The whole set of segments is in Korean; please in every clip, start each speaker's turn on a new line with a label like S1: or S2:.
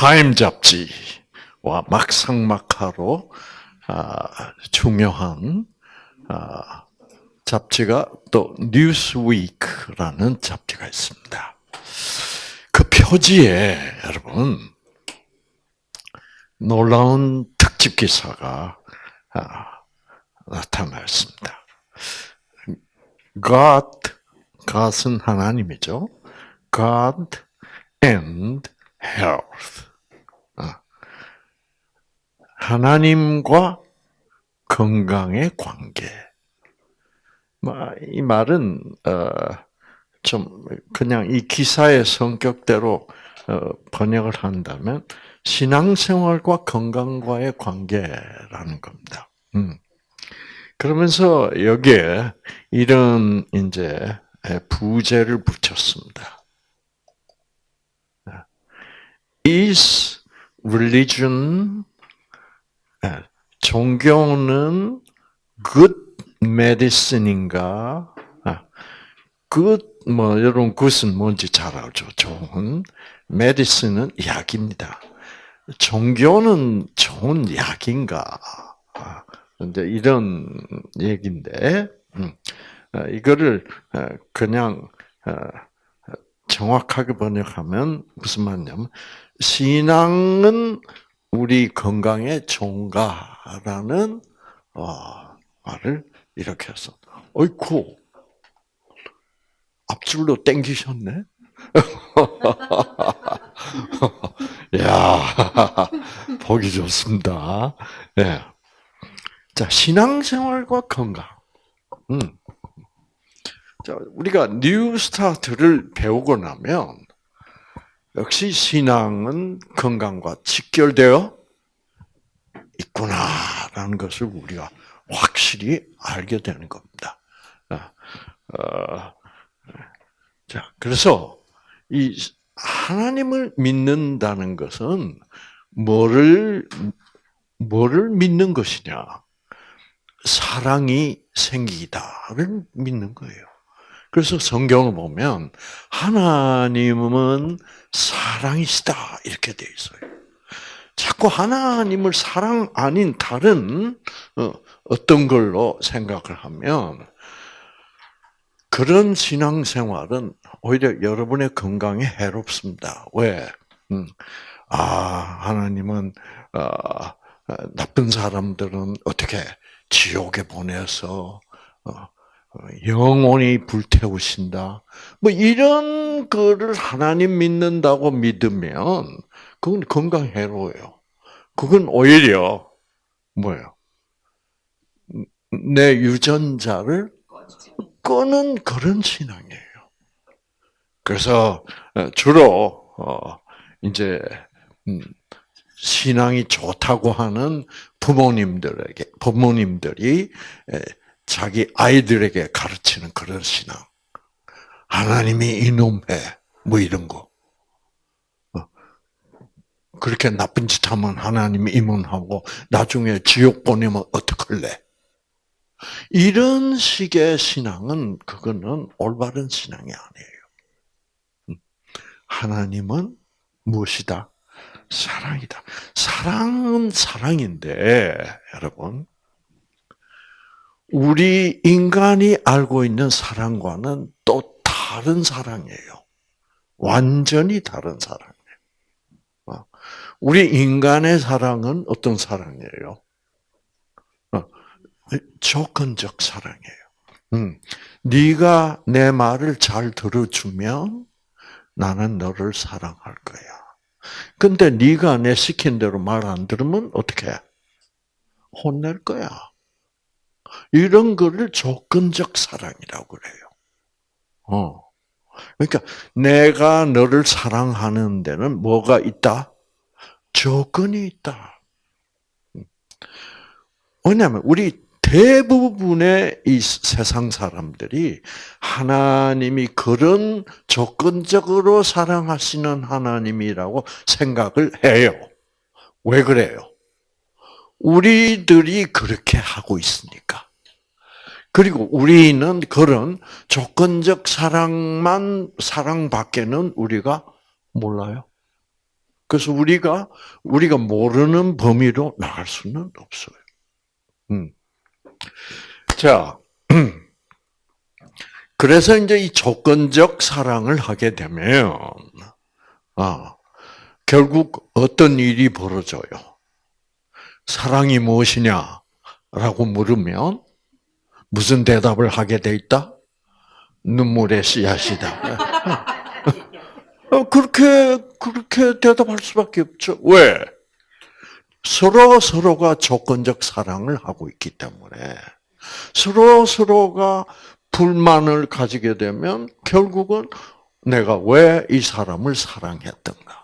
S1: 타임 잡지와 막상막하로 아, 중요한 아, 잡지가 또 뉴스위크라는 잡지가 있습니다. 그 표지에 여러분 놀라운 특집 기사가 아, 나타났습니다. God, God은 하나님이죠. God and health. 아. 하나님과 건강의 관계. 뭐, 이 말은 어, 좀 그냥 이 기사의 성격대로 어, 번역을 한다면 신앙생활과 건강과의 관계라는 겁니다. 음. 그러면서 여기에 이런 이제 부제를 붙였습니다. Is religion 종교는 good medicine인가? good 뭐 여러분 good 뭔지 잘 알죠. 좋은 medicine은 약입니다. 종교는 좋은 약인가? 이제 이런 얘기인데, 음, 어, 이거를 어, 그냥 어, 정확하게 번역하면 무슨 말이냐면 신앙은 우리 건강에 좋은가라는 말을 이렇게 해서 어이쿠 앞줄로 땡기셨네. 야 보기 좋습니다. 네. 자, 신앙생활과 건강. 음. 자, 우리가 New Start를 배우고 나면 역시 신앙은 건강과 직결되어 있구나라는 것을 우리가 확실히 알게 되는 겁니다. 아, 어, 자, 그래서 이 하나님을 믿는다는 것은 뭐를 뭐를 믿는 것이냐? 사랑이 생기다를 믿는 거예요. 그래서 성경을 보면 하나님은 사랑이시다 이렇게 돼 있어요. 자꾸 하나님을 사랑 아닌 다른 어, 어떤 걸로 생각을 하면 그런 신앙생활은 오히려 여러분의 건강에 해롭습니다. 왜? 음, 아 하나님은 어, 어, 나쁜 사람들은 어떻게 지옥에 보내서 어, 어, 영원히 불태우신다. 뭐 이런 거를 하나님 믿는다고 믿으면 그건 건강 해로워요. 그건 오히려 뭐예요? 내 유전자를 끄는 그런 신앙이에요. 그래서 어, 주로 이제 음, 신앙이 좋다고 하는 부모님들에게 부모님들이 자기 아이들에게 가르치는 그런 신앙. 하나님이 이놈해 뭐 이런 거. 어. 그렇게 나쁜 짓 하면 하나님이 임원하고 나중에 지옥 보내면 어떡할래? 이런 식의 신앙은 그거는 올바른 신앙이 아니에요. 음. 하나님은 무엇이다? 사랑이다. 사랑은 사랑인데, 여러분. 우리 인간이 알고 있는 사랑과는 또 다른 사랑이에요. 완전히 다른 사랑이에요. 어. 우리 인간의 사랑은 어떤 사랑이에요? 어. 조건적 사랑이에요. 음. 네가 내 말을 잘 들어주면 나는 너를 사랑할 거야. 근데 네가 내 시킨 대로 말 안 들으면 어떻게 해? 혼낼 거야. 이런 거를 조건적 사랑이라고 그래요. 어. 그러니까 내가 너를 사랑하는 데는 뭐가 있다? 조건이 있다. 왜냐하면 우리 대부분의 이 세상 사람들이 하나님이 그런 조건적으로 사랑하시는 하나님이라고 생각을 해요. 왜 그래요? 우리들이 그렇게 하고 있으니까. 그리고 우리는 그런 조건적 사랑만, 사랑밖에는 우리가 몰라요. 그래서 우리가 우리가 모르는 범위로 나갈 수는 없어요. 음. 자, 그래서 이제 이 조건적 사랑을 하게 되면, 아, 결국 어떤 일이 벌어져요? 사랑이 무엇이냐 라고 물으면 무슨 대답을 하게 돼 있다? 눈물의 씨앗이다. 어, 그렇게 그렇게 대답할 수밖에 없죠. 왜? 서로 서로가 조건적 사랑을 하고 있기 때문에 서로 서로가 불만을 가지게 되면 결국은 내가 왜 이 사람을 사랑했던가.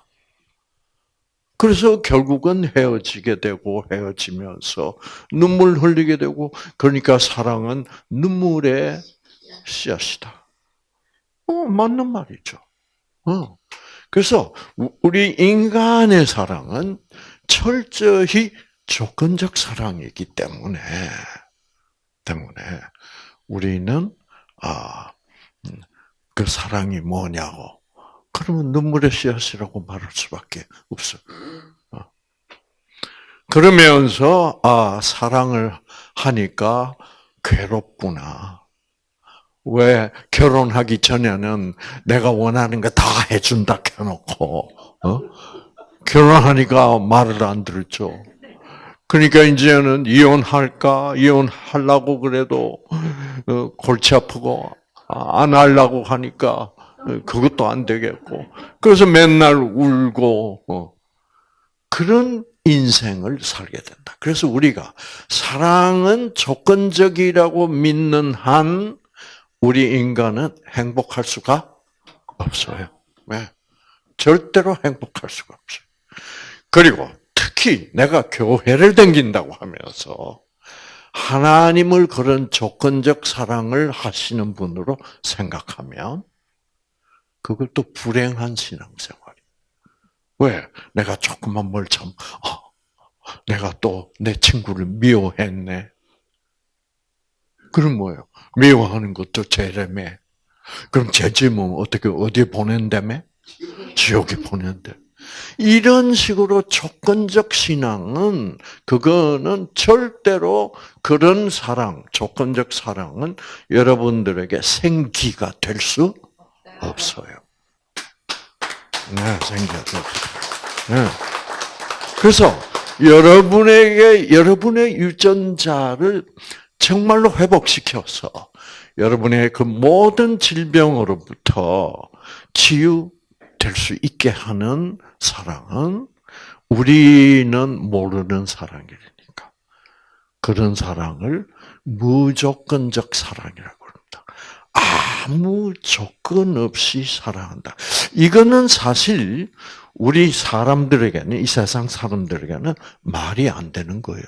S1: 그래서 결국은 헤어지게 되고 헤어지면서 눈물 흘리게 되고 그러니까 사랑은 눈물의 씨앗이다. 어, 맞는 말이죠. 어. 그래서 우리 인간의 사랑은 철저히 조건적 사랑이기 때문에 때문에 우리는 아, 음, 그 사랑이 뭐냐고 그러면 눈물의 씨앗이라고 말할 수밖에 없어. 어. 그러면서 아 사랑을 하니까 괴롭구나. 왜 결혼하기 전에는 내가 원하는 거 다 해준다 해놓고 어? 결혼하니까 말을 안 들었죠. 그러니까 이제는 이혼할까 이혼하려고 그래도 어, 골치 아프고 아, 안 하려고 하니까 그것도 안 되겠고 그래서 맨날 울고 어. 그런 인생을 살게 된다. 그래서 우리가 사랑은 조건적이라고 믿는 한 우리 인간은 행복할 수가 없어요. 네. 절대로 행복할 수가 없어요. 그리고 특히 내가 교회를 댕긴다고 하면서 하나님을 그런 조건적 사랑을 하시는 분으로 생각하면 그걸 또 불행한 신앙생활이에요. 왜? 내가 조금만 뭘 참, 어, 내가 또 내 친구를 미워했네. 그럼 뭐예요? 미워하는 것도 죄라며. 그럼 죄지면 어떻게 어디에 보낸다며? 지옥에 보낸대. 이런 식으로 조건적 신앙은 그거는 절대로 그런 사랑, 조건적 사랑은 여러분들에게 생기가 될 수 없어요. 네, 수. 네. 그래서 여러분에게 여러분의 유전자를 정말로 회복시켜서 여러분의 그 모든 질병으로부터 치유될 수 있게 하는 사랑은 우리는 모르는 사랑이니까 그런 사랑을 무조건적 사랑이라고. 아무 조건 없이 사랑한다. 이거는 사실 우리 사람들에게는 이 세상 사람들에게는 말이 안 되는 거예요.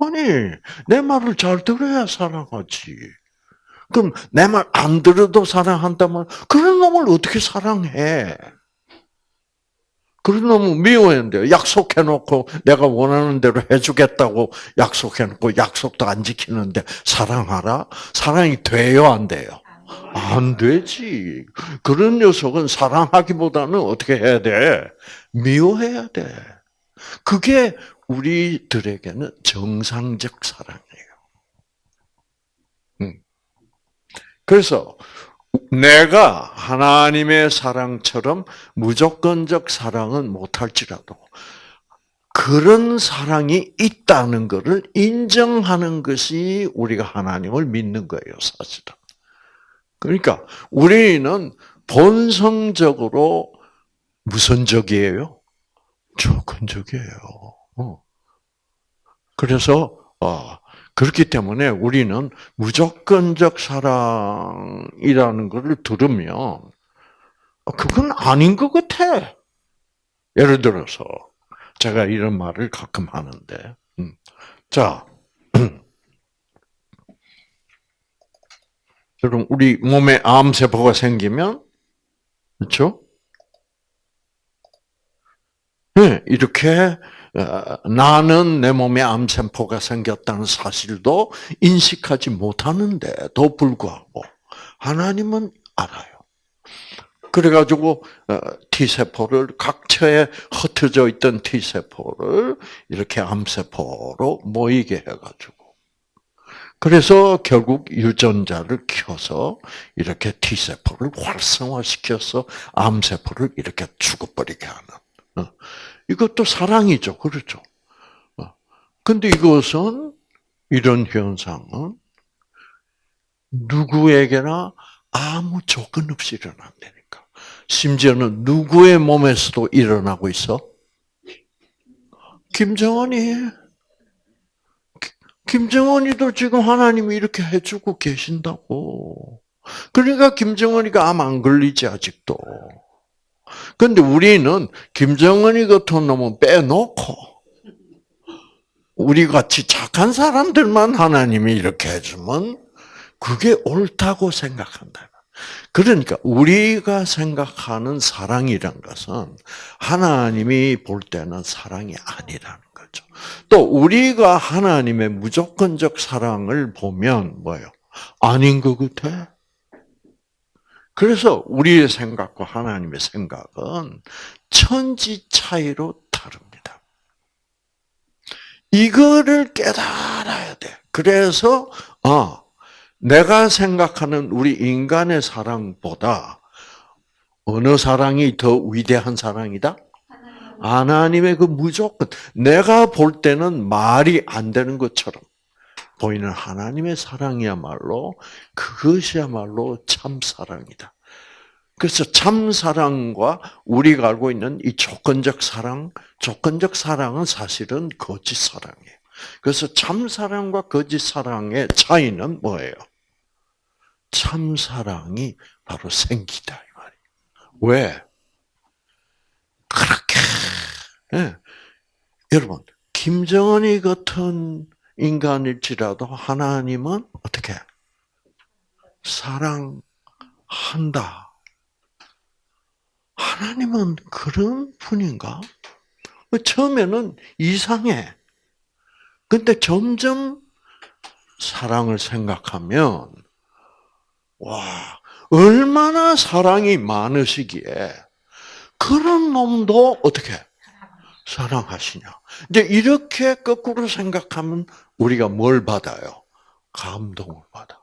S1: 아니, 내 말을 잘 들어야 사랑하지. 그럼 내 말 안 들어도 사랑한다면 그런 놈을 어떻게 사랑해? 그런 놈은 미워했는데 약속해놓고 내가 원하는 대로 해주겠다고 약속해놓고 약속도 안 지키는데 사랑하라? 사랑이 돼요, 안 돼요? 안 되지. 그런 녀석은 사랑하기보다는 어떻게 해야 돼? 미워해야 돼. 그게 우리들에게는 정상적 사랑이에요. 음. 그래서 내가 하나님의 사랑처럼 무조건적 사랑은 못할지라도 그런 사랑이 있다는 것을 인정하는 것이 우리가 하나님을 믿는 거예요, 사실은. 그러니까 우리는 본성적으로 무선적이에요? 조건적이에요. 어. 그래서 어, 그렇기 때문에 우리는 무조건적 사랑이라는 것을 들으면 어, 그건 아닌 것 같아. 예를 들어서 제가 이런 말을 가끔 하는데, 음. 자, 여러분 우리 몸에 암 세포가 생기면 그렇죠? 네, 이렇게 어, 나는 내 몸에 암세포가 생겼다는 사실도 인식하지 못하는데도 불구하고 하나님은 알아요. 그래가지고 어, T 세포를 각처에 흩어져 있던 T 세포를 이렇게 암 세포로 모이게 해가지고 그래서 결국 유전자를 켜서 이렇게 T 세포를 활성화시켜서 암 세포를 이렇게 죽어버리게 하는. 어, 이것도 사랑이죠, 그렇죠? 어, 근데 이것은 이런 현상은 누구에게나 아무 조건 없이 일어난다니까. 심지어는 누구의 몸에서도 일어나고 있어? 김정은이. 김정은이도 지금 하나님이 이렇게 해주고 계신다고. 그러니까 김정은이가 암 안 걸리지 아직도. 근데 우리는 김정은이 같은 놈은 빼놓고 우리 같이 착한 사람들만 하나님이 이렇게 해주면 그게 옳다고 생각한다. 그러니까 우리가 생각하는 사랑이란 것은 하나님이 볼 때는 사랑이 아니라는 거죠. 또 우리가 하나님의 무조건적 사랑을 보면 뭐예요? 아닌 것 같아. 그래서 우리의 생각과 하나님의 생각은 천지 차이로 다릅니다. 이거를 깨달아야 돼. 그래서 아 내가 생각하는 우리 인간의 사랑보다 어느 사랑이 더 위대한 사랑이다? 하나님의 그 무조건 내가 볼 때는 말이 안 되는 것처럼 보이는 하나님의 사랑이야말로 그것이야말로 참 사랑이다. 그래서 참 사랑과 우리가 알고 있는 이 조건적 사랑, 조건적 사랑은 사실은 거짓 사랑이에요. 그래서 참 사랑과 거짓 사랑의 차이는 뭐예요? 참 사랑이 바로 생기다 이 말이에요. 왜? 그렇게 네. 여러분 김정은이 같은 인간일지라도 하나님은 어떻게 사랑한다. 하나님은 그런 분인가? 처음에는 이상해. 근데 점점 사랑을 생각하면, 와, 얼마나 사랑이 많으시기에, 그런 놈도 어떻게 사랑하시냐. 이제 이렇게 거꾸로 생각하면 우리가 뭘 받아요? 감동을 받아.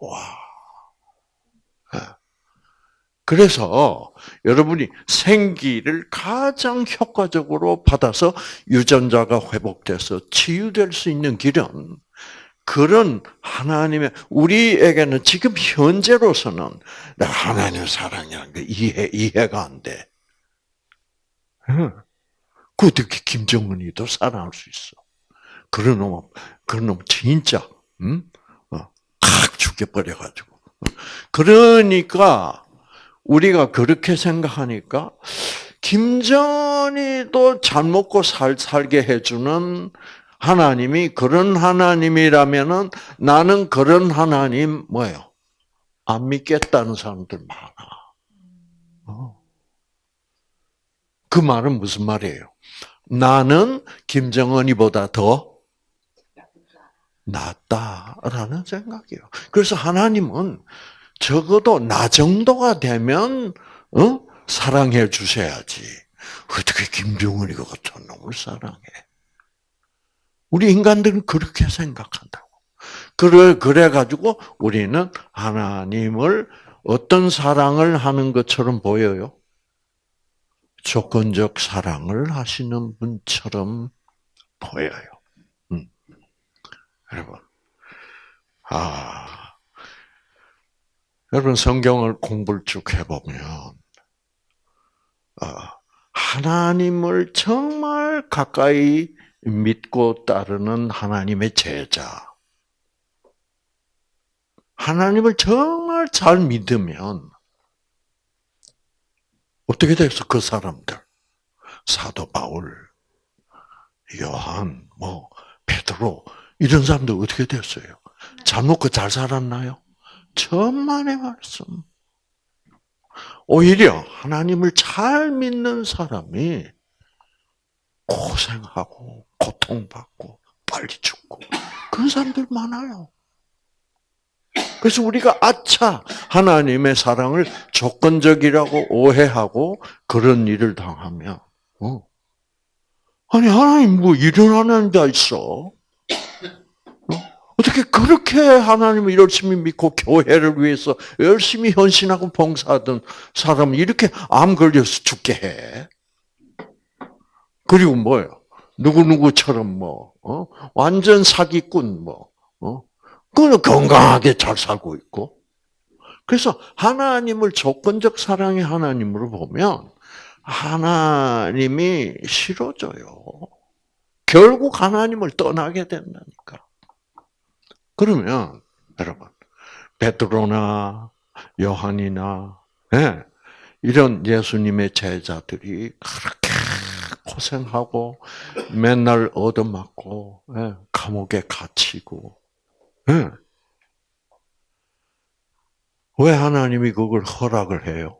S1: 와. 예. 그래서 여러분이 생기를 가장 효과적으로 받아서 유전자가 회복돼서 치유될 수 있는 길은 그런 하나님의 우리에게는 지금 현재로서는 내가 하나님의 사랑이라는 게 이해 이해가 안 돼. 그 어떻게 김정은이도 사랑할 수 있어? 그런 놈, 그런 놈 진짜, 음, 어, 칵 죽여버려가지고. 그러니까 우리가 그렇게 생각하니까 김정은이도 잘 먹고 살 살게 해주는 하나님이 그런 하나님이라면은 나는 그런 하나님 뭐예요? 안 믿겠다는 사람들 많아. 어. 그 말은 무슨 말이에요? 나는 김정은이보다 더 낫다라는 생각이에요. 그래서 하나님은 적어도 나 정도가 되면 어? 사랑해 주셔야지. 어떻게 김정은이 같은 놈을 사랑해? 우리 인간들은 그렇게 생각한다고. 그래 그래 가지고 우리는 하나님을 어떤 사랑을 하는 것처럼 보여요. 조건적 사랑을 하시는 분처럼 보여요. 음. 여러분, 아, 여러분 성경을 공부를 쭉 해보면 아, 하나님을 정말 가까이 믿고 따르는 하나님의 제자, 하나님을 정말 잘 믿으면 어떻게 됐어? 그 사람들. 사도 바울, 요한, 뭐, 베드로, 이런 사람들 어떻게 됐어요? 잘 먹고 잘 살았나요? 천만의 말씀. 오히려 하나님을 잘 믿는 사람이 고생하고, 고통받고, 빨리 죽고, 그런 사람들 많아요. 그래서 우리가 아차 하나님의 사랑을 조건적이라고 오해하고 그런 일을 당하면 어. 아니 하나님 뭐 이런 하나님 다 있어? 어? 어떻게 그렇게 하나님을 열심히 믿고 교회를 위해서 열심히 헌신하고 봉사하던 사람을 이렇게 암 걸려서 죽게 해? 그리고 뭐예요? 누구누구처럼 뭐, 어? 완전 사기꾼 뭐, 어? 그는 건강하게 잘 살고 있고. 그래서 하나님을 조건적 사랑의 하나님으로 보면 하나님이 싫어져요. 결국 하나님을 떠나게 된다니까. 그러면 여러분 베드로나 요한이나 네, 이런 예수님의 제자들이 그렇게 고생하고 맨날 얻어맞고 네, 감옥에 갇히고 네. 왜 하나님이 그걸 허락을 해요?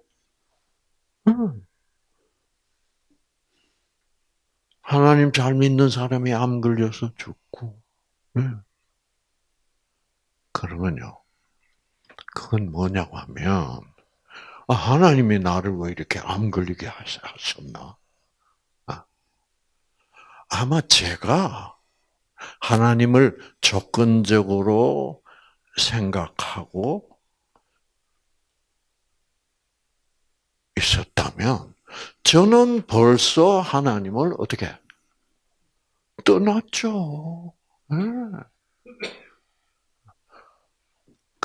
S1: 하나님 잘 믿는 사람이 암 걸려서 죽고. 그러면요. 그건 뭐냐고 하면, 아, 하나님이 나를 왜 이렇게 암 걸리게 하셨나? 아, 아마 제가 하나님을 조건적으로 생각하고 있었다면, 저는 벌써 하나님을 어떻게 떠났죠. 네.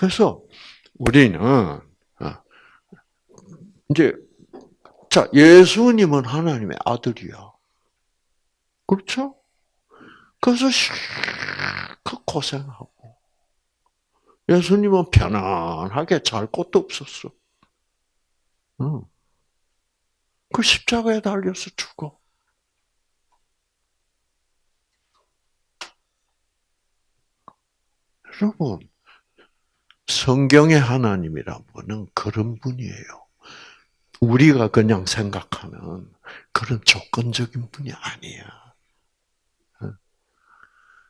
S1: 그래서 우리는 어, 이제 자 예수님은 하나님의 아들이야. 그렇죠? 그래서 그 고생하고 예수님은 편안하게 잘 것도 없었어. 응. 그 십자가에 달려서 죽어. 여러분, 성경의 하나님이란 분은 그런 분이에요. 우리가 그냥 생각하는 그런 조건적인 분이 아니야.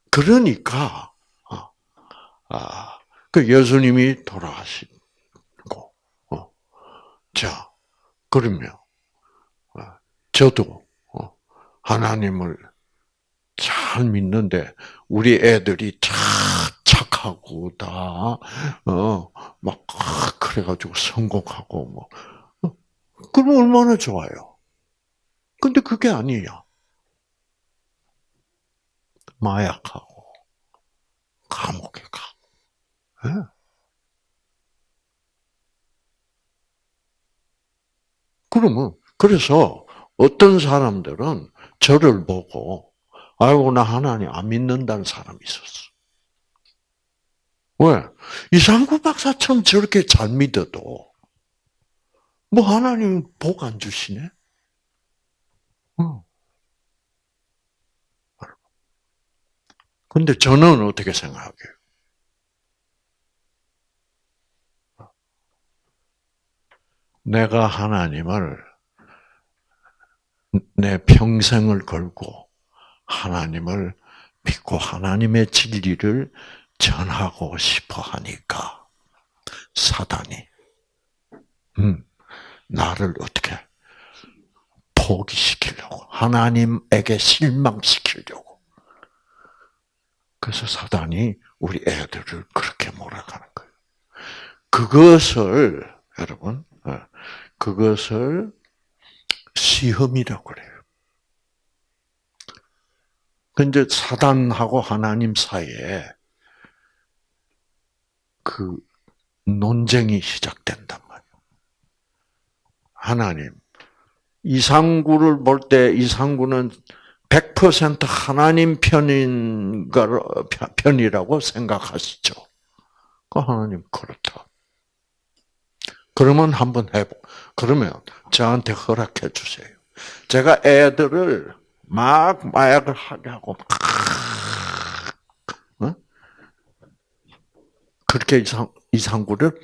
S1: 그러니까, 어, 아, 그 예수님이 돌아가시고, 어, 자, 그러면, 저도 어, 하나님을 잘 믿는데 우리 애들이 다착 하고 다 어 막 그래가지고 성공하고 뭐 어, 그럼 얼마나 좋아요. 근데 그게 아니야. 마약하고 감옥에 가고. 네. 그러면 그래서 어떤 사람들은 저를 보고 아이고 나 하나님 안 믿는다는 사람이 있었어. 왜? 이상구 박사처럼 저렇게 잘 믿어도 뭐 하나님 복 안 주시네? 근데 저는 어떻게 생각해요? 내가 하나님을 내 평생을 걸고 하나님을 믿고 하나님의 진리를 전하고 싶어 하니까 사단이 음, 나를 어떻게 포기시키려고 하나님에게 실망시키려고 그래서 사단이 우리 애들을 그렇게 몰아가는 거예요. 그것을 여러분 어, 그것을 시험이라고 그래요. 근데 사단하고 하나님 사이에 그 논쟁이 시작된단 말이에요. 하나님, 이상구를 볼 때 이상구는 100% 하나님 편인가, 편이라고 생각하시죠? 그 하나님, 그렇다. 그러면 한번 해보. 그러면 저한테 허락해 주세요. 제가 애들을 막 마약을 하게 하고 어? 그렇게 이상 이상구를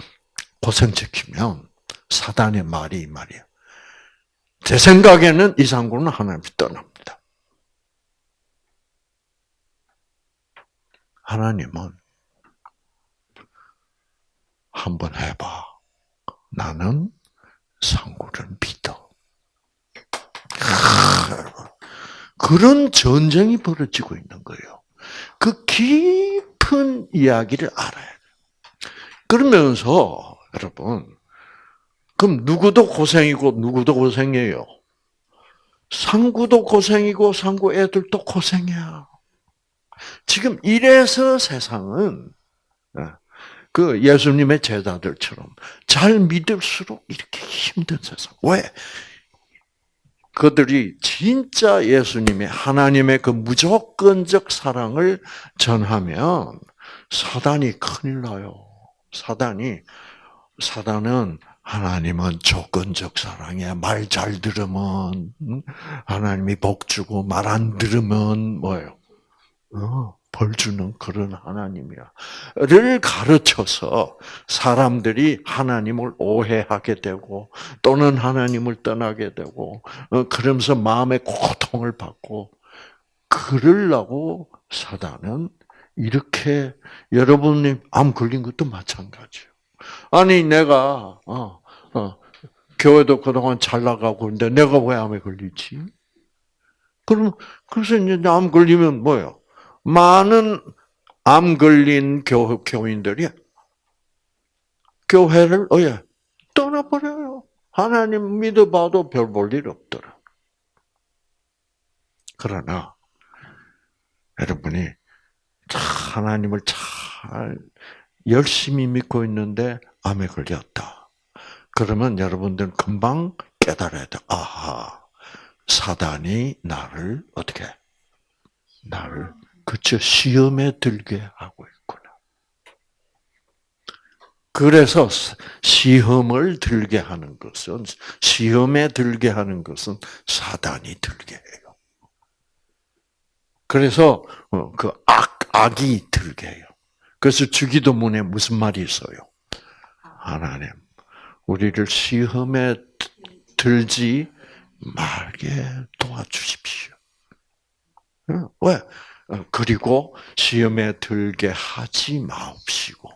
S1: 고생시키면 사단의 말이 이 말이야. 제 생각에는 이상구는 하나님이 떠납니다. 하나님은 한번 해봐. 나는 상구를 믿어. 그런 전쟁이 벌어지고 있는 거예요. 그 깊은 이야기를 알아야 돼요. 그러면서 여러분, 그럼 누구도 고생이고 누구도 고생이에요. 상구도 고생이고 상구 애들도 고생이야. 지금 이래서 세상은 예, 그 예수님의 제자들처럼 잘 믿을수록 이렇게 힘든 세상. 왜? 그들이 진짜 예수님의 하나님의 그 무조건적 사랑을 전하면 사단이 큰일 나요. 사단이 사단은 하나님은 조건적 사랑이야. 말 잘 들으면 하나님이 복 주고 말 안 들으면 뭐예요? 어, 벌 주는 그런 하나님이야.를 가르쳐서 사람들이 하나님을 오해하게 되고 또는 하나님을 떠나게 되고 어, 그러면서 마음의 고통을 받고 그러려고 사단은 이렇게 여러분이 암 걸린 것도 마찬가지예요. 아니 내가 어, 어, 교회도 그동안 잘 나가고 있는데 내가 왜 암에 걸리지? 그럼 그래서 이제 암 걸리면 뭐예요? 많은 암 걸린 교, 교인들이 교회를 어예 떠나버려요. 하나님 믿어봐도 별 볼 일 없더라. 그러나 여러분이 하나님을 잘 열심히 믿고 있는데 암에 걸렸다. 그러면 여러분들은 금방 깨달아야 돼. 아하, 사단이 나를 어떻게 나를 그쵸 시험에 들게 하고 있구나. 그래서 시험을 들게 하는 것은 시험에 들게 하는 것은 사단이 들게 해요. 그래서 어, 그 악, 악이 들게 해요. 그래서 주기도문에 무슨 말이 있어요? 하나님, 우리를 시험에 들지 말게 도와주십시오. 왜? 어, 그리고 시험에 들게 하지 마옵시고,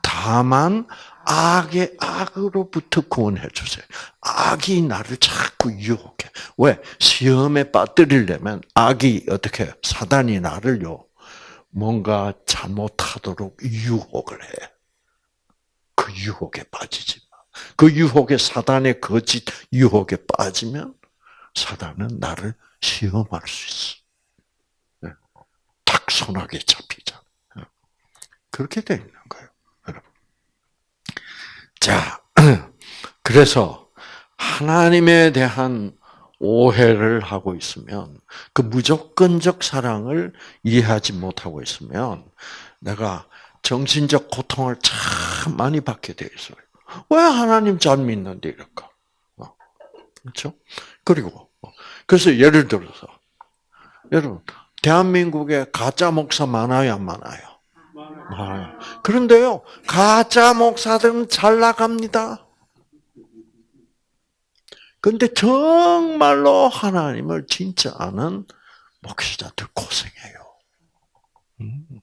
S1: 다만 악의 악으로부터 구원해 주세요. 악이 나를 자꾸 유혹해. 왜? 시험에 빠뜨리려면 악이 어떻게 사단이 나를요 뭔가 잘못하도록 유혹을 해. 그 유혹에 빠지지 마. 그 유혹에 사단의 거짓 유혹에 빠지면 사단은 나를 시험할 수 있어. 네. 탁 손하게 잡히잖아. 그렇게 되 있는 거예요. 자, 그래서 하나님에 대한 오해를 하고 있으면 그 무조건적 사랑을 이해하지 못하고 있으면 내가 정신적 고통을 참 많이 받게 돼 있어요. 왜 하나님 잘 믿는데 이럴까? 어, 그렇죠? 그리고 어, 그래서 예를 들어서 여러분 대한민국에 가짜 목사 많아요, 안 많아요? 많아요. 그런데요, 가짜 목사들은 잘 나갑니다. 근데 정말로 하나님을 진짜 아는 목회자들 고생해요. 음.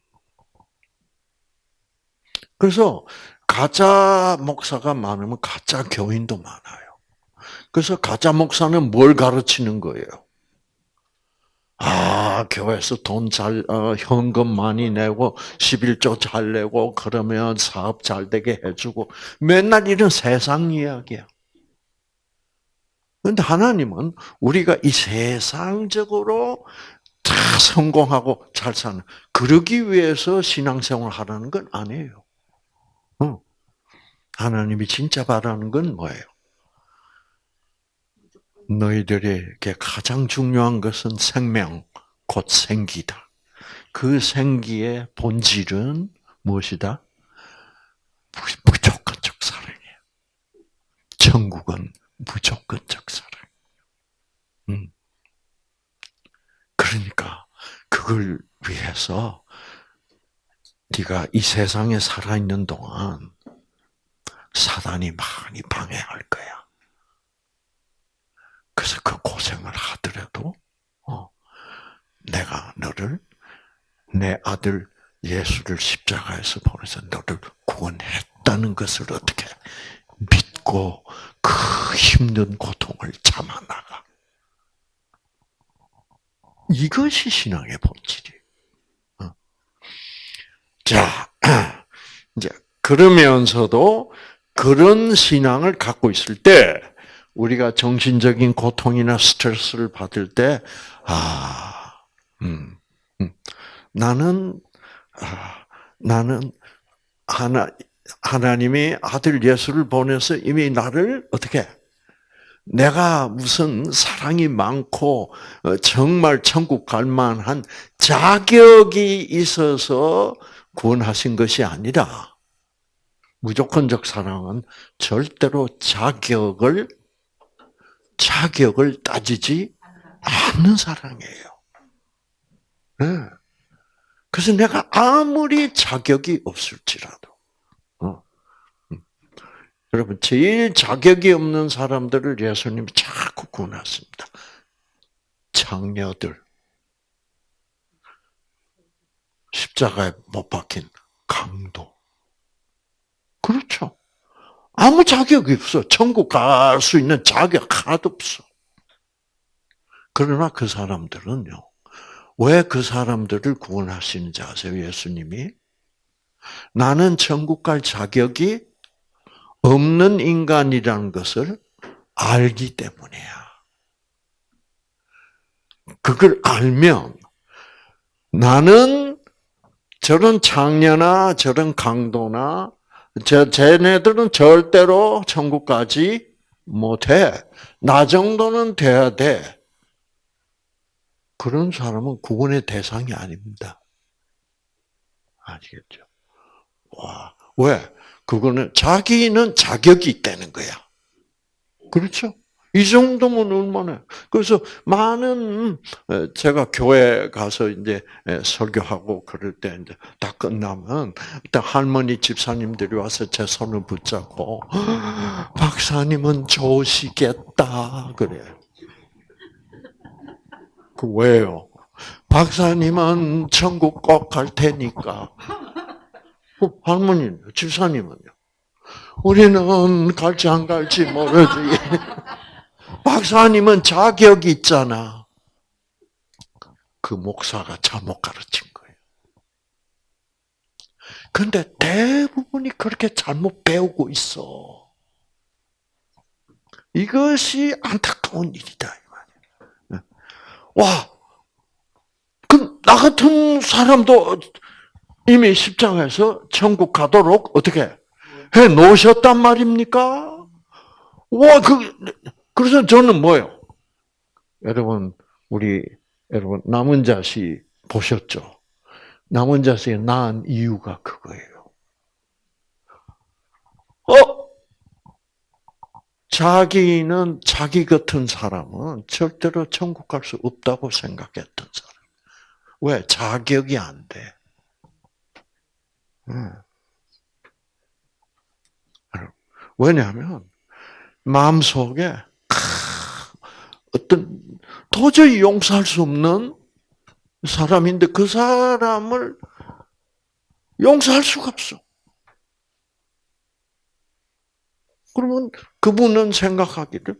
S1: 그래서 가짜 목사가 많으면 가짜 교인도 많아요. 그래서 가짜 목사는 뭘 가르치는 거예요? 아, 교회에서 돈 잘, 어, 현금 많이 내고, 11조 잘 내고, 그러면 사업 잘 되게 해주고, 맨날 이런 세상 이야기야. 그런데 하나님은 우리가 이 세상적으로 다 성공하고 잘 사는 그러기 위해서 신앙생활 하라는 건 아니에요. 하나님이 진짜 바라는 건 뭐예요? 너희들에게 가장 중요한 것은 생명, 곧 생기다. 그 생기의 본질은 무엇이다? 무조건적 사랑이에요. 천국은 무조건적 사랑. 음. 그러니까 그걸 위해서 네가 이 세상에 살아 있는 동안 사단이 많이 방해할 거야. 그래서 그 고생을 하더라도 어, 내가 너를 내 아들 예수를 십자가에서 보내서 너를 구원했다. 있다는 것을 어떻게 믿 고 그 힘든 고통을 참아나가. 이것이 신앙의 본질이. 어. 자, 이제 그러면서도 그런 신앙을 갖고 있을 때 우리가 정신적인 고통이나 스트레스를 받을 때, 아, 음, 음, 나는, 아, 나는 하나, 하나님이 아들 예수를 보내서 이미 나를 어떻게 내가 무슨 사랑이 많고 어, 정말 천국 갈 만한 자격이 있어서 구원하신 것이 아니라 무조건적 사랑은 절대로 자격을 자격을 따지지 않는 사랑이에요. 네. 그래서 내가 아무리 자격이 없을지라도. 여러분 제일 자격이 없는 사람들을 예수님이 자꾸 구원했습니다. 장녀들, 십자가에 못 박힌 강도. 그렇죠. 아무 자격이 없어. 천국 갈 수 있는 자격 하나도 없어. 그러나 그 사람들은요. 왜 그 사람들을 구원하시는지 아세요? 예수님이? 나는 천국 갈 자격이 없는 인간이라는 것을 알기 때문이야. 그걸 알면 나는 저런 장녀나 저런 강도나 저 쟤네들은 절대로 천국 가지 못해. 나 정도는 돼야 돼. 그런 사람은 구원의 대상이 아닙니다. 아시겠죠? 와, 왜? 그거는 자기는 자격이 있다는 거야. 그렇죠? 이 정도면 얼마나. 그래서 많은, 제가 교회 가서 이제 설교하고 그럴 때 이제 다 끝나면, 일단 할머니 집사님들이 와서 제 손을 붙잡고, 박사님은 좋으시겠다. 그래. 그 왜요? 박사님은 천국 꼭 갈 테니까. 어, 할머니, 집사님은요? 우리는 갈지 안 갈지 모르지. 박사님은 자격이 있잖아. 그 목사가 잘못 가르친 거예요. 근데 대부분이 그렇게 잘못 배우고 있어. 이것이 안타까운 일이다. 이 와, 그나 같은 사람도 이미 십장에서 천국 가도록 어떻게 해 놓으셨단 말입니까? 와, 그 그래서 저는 뭐요? 여러분, 우리, 여러분, 남은 자식 보셨죠? 남은 자식이 낳은 이유가 그거예요. 어? 자기는, 자기 같은 사람은 절대로 천국 갈 수 없다고 생각했던 사람. 왜? 자격이 안 돼. 왜냐하면, 마음 속에 어떤 도저히 용서할 수 없는 사람인데 그 사람을 용서할 수가 없어. 그러면 그분은 생각하기를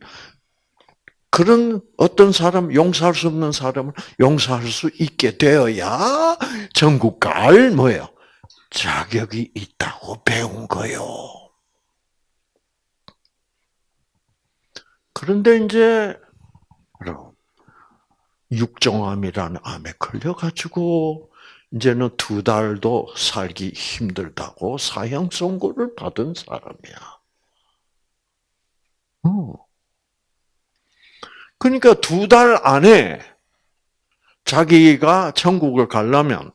S1: 그런 어떤 사람, 용서할 수 없는 사람을 용서할 수 있게 되어야 전국 갈 뭐예요? 자격이 있다고 배운 거요. 그런데 이제 육종암이라는 암에 걸려가지고 이제는 두 달도 살기 힘들다고 사형 선고를 받은 사람이야. 어. 그러니까 두 달 안에 자기가 천국을 가려면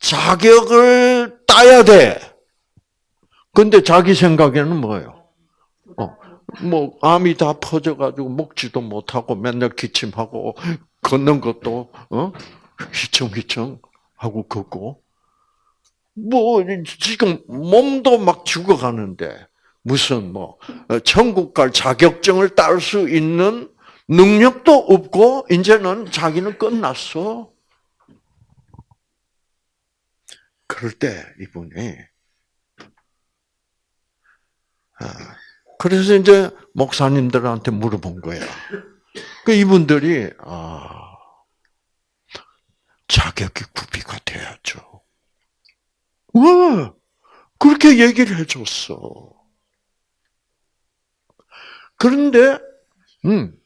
S1: 자격을 따야 돼. 근데 자기 생각에는 뭐예요? 어, 뭐 암이 다 퍼져가지고 먹지도 못하고 맨날 기침하고 걷는 것도 어 휘청휘청 하고 걷고 뭐 지금 몸도 막 죽어가는데 무슨 뭐 어, 천국 갈 자격증을 딸 수 있는 능력도 없고 이제는 자기는 끝났어. 그럴 때 이분이 그래서 이제 목사님들한테 물어본 거야. 그 이분들이 아 자격이 구비가 돼야죠. 왜 그렇게 얘기를 해줬어? 그런데 음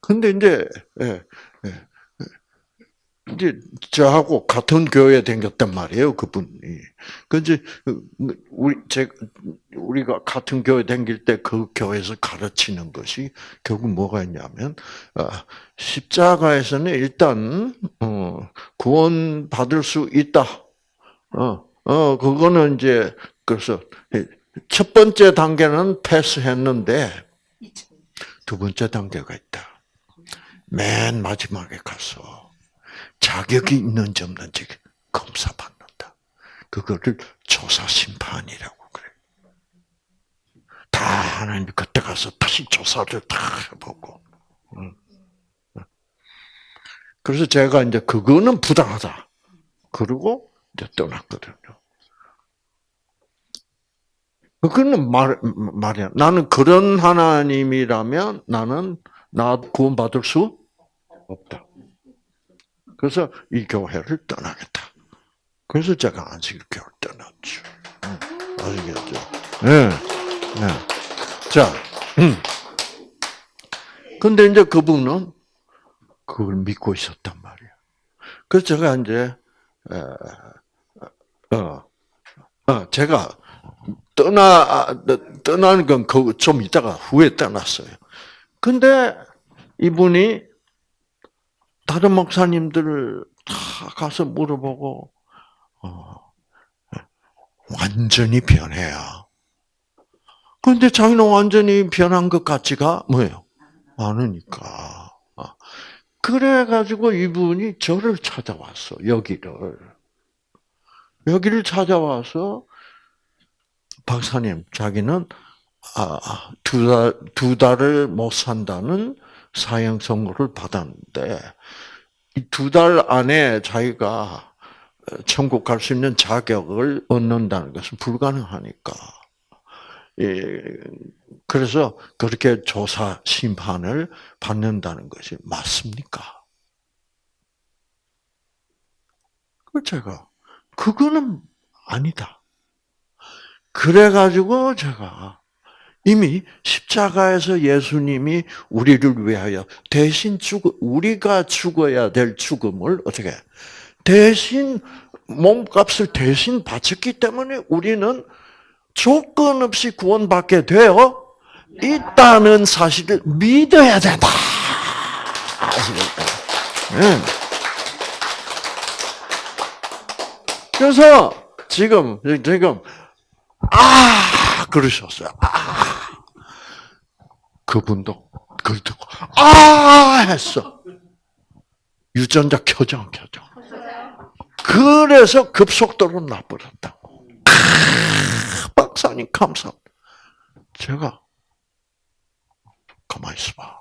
S1: 근데 이제 예, 예, 이제 저하고 같은 교회 댕겼단 말이에요, 그분이. 그 이제 우리 제 우리가 같은 교회 댕길 때 그 교회에서 가르치는 것이 결국 뭐가 있냐면 어, 십자가에서는 일단 어, 구원 받을 수 있다. 어, 어 그거는 이제 그래서 첫 번째 단계는 패스했는데 두 번째 단계가 있다. 맨 마지막에 가서 자격이 있는지 없는지 검사받는다. 그거를 조사 심판이라고 그래. 다 하나님 그때 가서 다시 조사를 다 해보고. 그래서 제가 이제 그거는 부당하다. 그리고 이제 떠났거든요. 그거는 말, 말이야. 나는 그런 하나님이라면 나는 나 구원받을 수 없다. 그래서 이 교회를 떠나겠다. 그래서 제가 안식교를 떠났죠. 아시겠죠? 네. 네. 자, 음. 근데 이제 그분은 그걸 믿고 있었단 말이에요. 그래서 제가 이제, 어, 어, 제가 떠나, 떠나는 건좀 이따가 후에 떠났어요. 근데 이분이 다른 목사님들을 다 가서 물어보고 어, 완전히 변해야. 그런데 자기는 완전히 변한 것 같지가 뭐예요? 않으니까. 어. 그래가지고 이분이 저를 찾아왔어, 여기를. 여기를 찾아와서, 박사님, 자기는, 아, 두 달, 두 달을 못 산다는 사형 선고를 받았는데 이두달 안에 자기가 천국 갈 수 있는 자격을 얻는다는 것은 불가능하니까. 예, 그래서 그렇게 조사 심판을 받는다는 것이 맞습니까? 그 제가 그거는 아니다. 그래가지고 제가 이미 십자가에서 예수님이 우리를 위하여 대신 죽 우리가 죽어야 될 죽음을 어떻게 대신 몸값을 대신 바쳤기 때문에 우리는 조건 없이 구원받게 되어 있다는 사실을 믿어야 된다. 네. 그래서 지금 지금 아 그러셨어요. 아 그분도 그걸 듣고 아 했어. 유전자 켜져 안 켜져? 그래서 급속도로 나버렸다고. 박사님 감사. 제가 가만히 있어봐.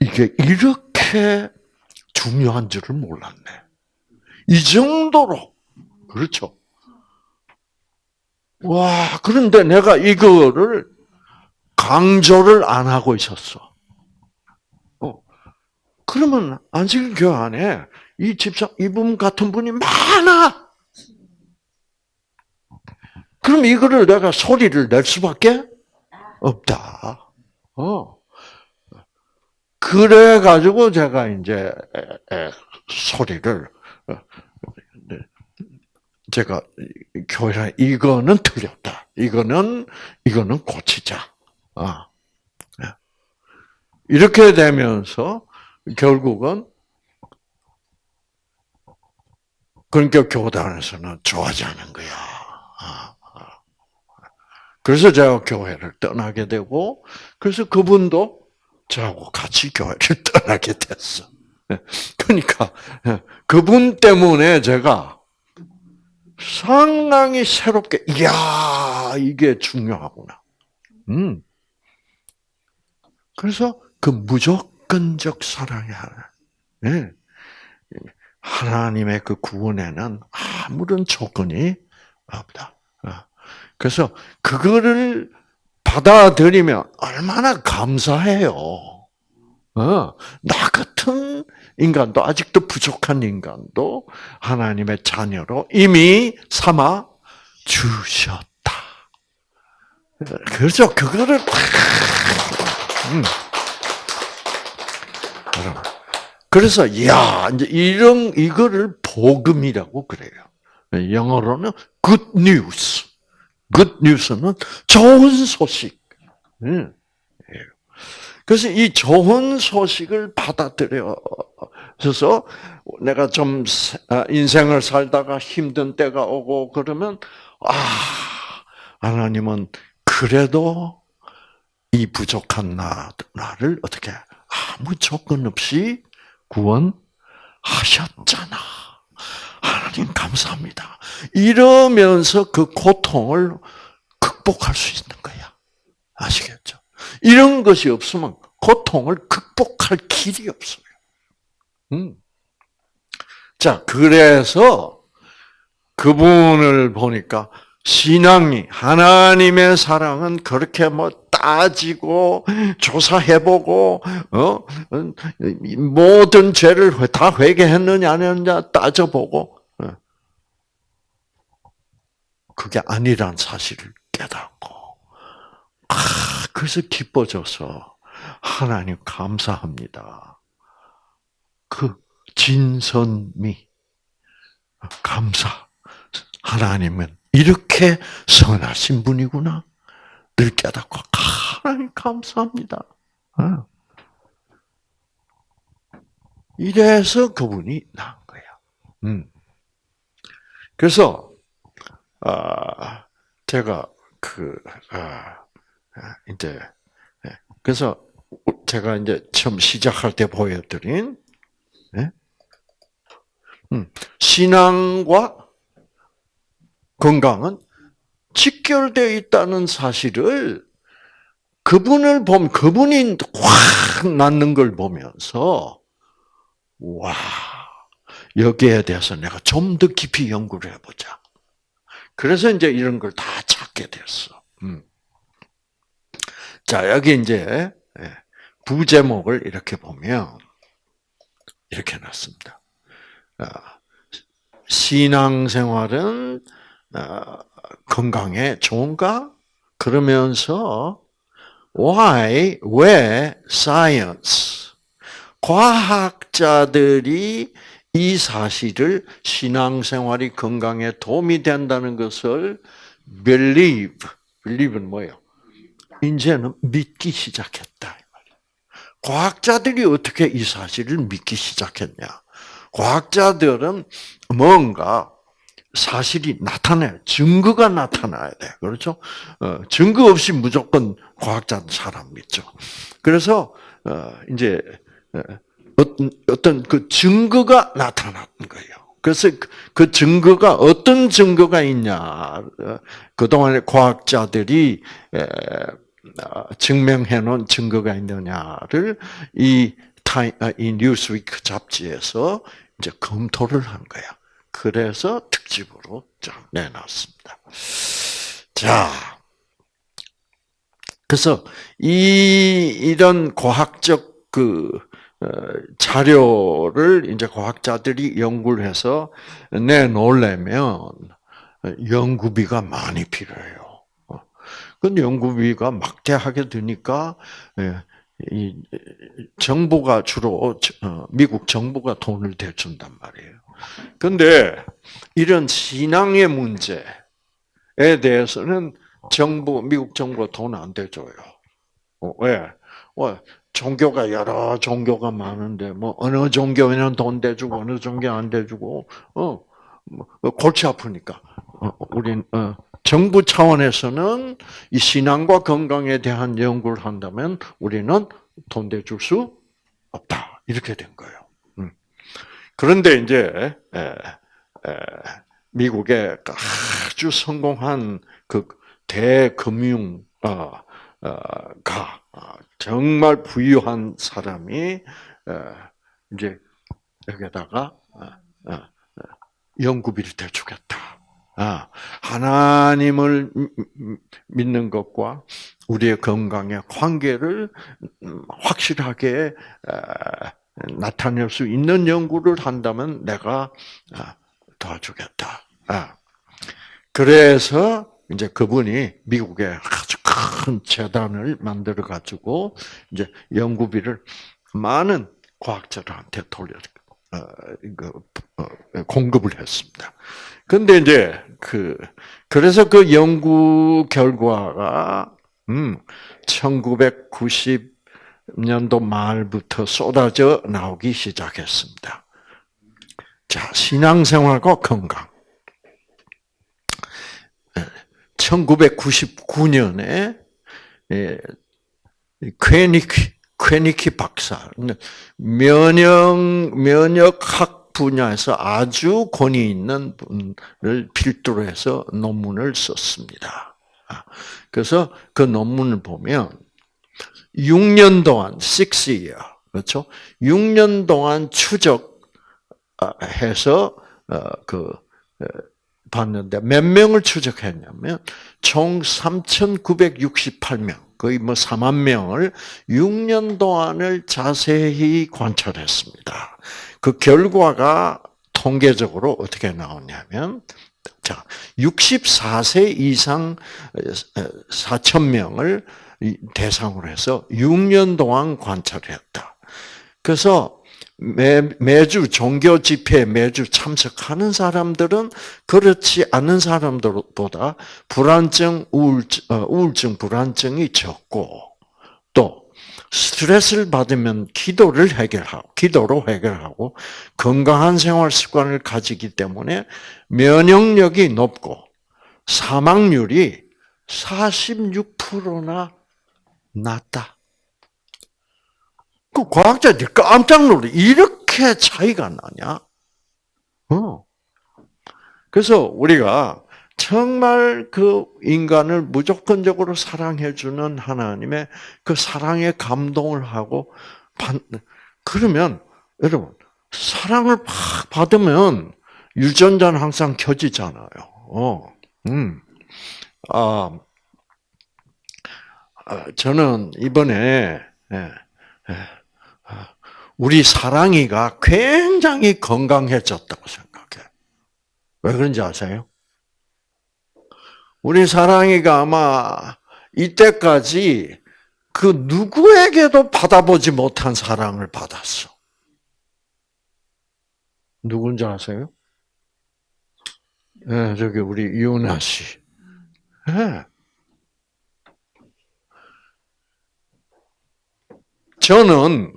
S1: 이게 이렇게 중요한 줄을 몰랐네. 이 정도로 그렇죠. 와 그런데 내가 이거를 강조를 안 하고 있었어. 어. 그러면 안식교 안에 이 집사, 이분 같은 분이 많아! 그럼 이거를 내가 소리를 낼 수밖에 없다. 어. 그래가지고 제가 이제 소리를, 어, 네. 제가 교회 이거는 틀렸다. 이거는, 이거는 고치자. 아. 네. 이렇게 되면서 결국은 그러니까 교단에서는 좋아하지 않은 거야. 아, 아. 그래서 제가 교회를 떠나게 되고, 그래서 그분도 저하고 같이 교회를 떠나게 됐어. 네. 그러니까 그분 때문에 제가 상당히 새롭게, 이야, 이게 중요하구나. 음. 그래서 그 무조건적 사랑의 하나. 네. 하나님의 그 구원에는 아무런 조건이 없다. 어. 그래서 그거를 받아들이면 얼마나 감사해요. 어, 나 같은 인간도 아직도 부족한 인간도 하나님의 자녀로 이미 삼아 주셨다. 그렇죠. 그거를 음. 그래서 야 이제 이런 이거를 복음이라고 그래요. 영어로는 good news. good news는 좋은 소식. 음. 그래서 이 좋은 소식을 받아들여서 내가 좀 아, 인생을 살다가 힘든 때가 오고 그러면 아 하나님은 그래도 이 부족한 나, 나를 어떻게 아무 조건 없이 구원하셨잖아. 하나님 감사합니다. 이러면서 그 고통을 극복할 수 있는 거야. 아시겠죠? 이런 것이 없으면 고통을 극복할 길이 없어요. 음. 자, 그래서 그분을 보니까 신앙이 하나님의 사랑은 그렇게 뭐 따지고 조사해보고 어 모든 죄를 다 회개했느냐 안 했느냐 따져보고 어. 그게 아니란 사실을 깨닫고 아 그래서 기뻐져서 하나님 감사합니다. 그 진선미 감사 하나님은 이렇게 선하신 분이구나. 늘 깨닫고 하나님 감사합니다. 어. 이래서 그분이 나은 거야. 음. 그래서 아 제가 그 아, 이제 예. 그래서 제가 이제 처음 시작할 때 보여드린 네? 음, 신앙과 건강은 직결되어 있다는 사실을 그분을 보면 그분이 확 낫는 걸 보면서 와 여기에 대해서 내가 좀 더 깊이 연구를 해보자. 그래서 이제 이런 걸 다 찾게 됐어. 음. 자 여기 이제 예, 부제목을 이렇게 보면 이렇게 놨습니다. 아, 신앙생활은 어, 건강에 좋은가? 그러면서 why 왜 science 과학자들이 이 사실을 신앙생활이 건강에 도움이 된다는 것을 believe believe는 뭐예요? 이제는 믿기 시작했다. 과학자들이 어떻게 이 사실을 믿기 시작했냐? 과학자들은 뭔가 사실이 나타나요. 증거가 나타나야 돼. 그렇죠? 어, 증거 없이 무조건 과학자는 사람 믿죠. 그래서, 어, 이제, 어, 어떤, 어떤 그 증거가 나타나는 거예요. 그래서 그, 그 증거가 어떤 증거가 있냐. 어, 그동안에 과학자들이 에, 어, 증명해 놓은 증거가 있느냐를 이 타임, 아, 이 뉴스위크 잡지에서 이제 검토를 한 거야. 그래서 특집으로 내놨습니다. 자, 그래서 이 이런 과학적 그 어, 자료를 이제 과학자들이 연구를 해서 내놓으려면 연구비가 많이 필요해요. 그 연구비가 막대하게 드니까 예, 이 정부가 주로 어, 미국 정부가 돈을 대준단 말이에요. 근데 이런 신앙의 문제에 대해서는 정부, 미국 정부가 돈 안 대줘요. 어, 왜? 뭐, 종교가 여러 종교가 많은데, 뭐, 어느 종교에는 돈 대주고, 어느 종교 안 대주고, 어, 뭐, 골치 아프니까. 어, 우린, 어, 정부 차원에서는 이 신앙과 건강에 대한 연구를 한다면 우리는 돈 대줄 수 없다. 이렇게 된 거예요. 그런데 이제 미국의 아주 성공한 그 대금융 어, 어, 가 어, 정말 부유한 사람이 이제 여기다가 연구비를 대 주겠다. 하나님을 믿는 것과 우리의 건강에 관계를 음, 확실하게 나타낼 수 있는 연구를 한다면 내가 아, 도와주겠다. 아. 그래서 이제 그분이 미국에 아주 큰 재단을 만들어 가지고 이제 연구비를 많은 과학자들한테 돌려 어, 이거 어, 공급을 했습니다. 근데 이제 그 그래서 그 연구 결과가 음 1990 년도 말부터 쏟아져 나오기 시작했습니다. 자, 신앙생활과 건강. 1999년에 예, 퀘니키 퀘니키 박사 면역 면역학 분야에서 아주 권위 있는 분을 필두로 해서 논문을 썼습니다. 아, 그래서 그 논문을 보면 6년 동안 6 year 그렇죠? 6년 동안 추적해서 어, 그 봤는데 몇 명을 추적했냐면 총 3,968명, 거의 뭐 4만 명을 6년 동안을 자세히 관찰했습니다. 그 결과가 통계적으로 어떻게 나오냐면 자, 64세 이상 4천 명을 대상으로 해서 6년 동안 관찰했다. 그래서 매, 매주 종교 집회에 매주 참석하는 사람들은 그렇지 않은 사람들보다 불안증, 우울증, 어, 우울증, 불안증이 적고 또 스트레스를 받으면 기도를 해결하고 기도로 해결하고 건강한 생활 습관을 가지기 때문에 면역력이 높고 사망률이 46%나 낮다. 그 과학자들이 깜짝 놀래. 이렇게 차이가 나냐? 어. 그래서 우리가 정말 그 인간을 무조건적으로 사랑해주는 하나님의 그 사랑에 감동을 하고, 그러면, 여러분, 사랑을 팍 받으면 유전자는 항상 켜지잖아요. 어, 음. 아, 아 저는 이번에, 예, 예, 우리 사랑이가 굉장히 건강해졌다고 생각해. 왜 그런지 아세요? 우리 사랑이가 아마 이때까지 그 누구에게도 받아보지 못한 사랑을 받았어. 누군지 아세요? 네, 저기 우리 이은하 씨. 네. 저는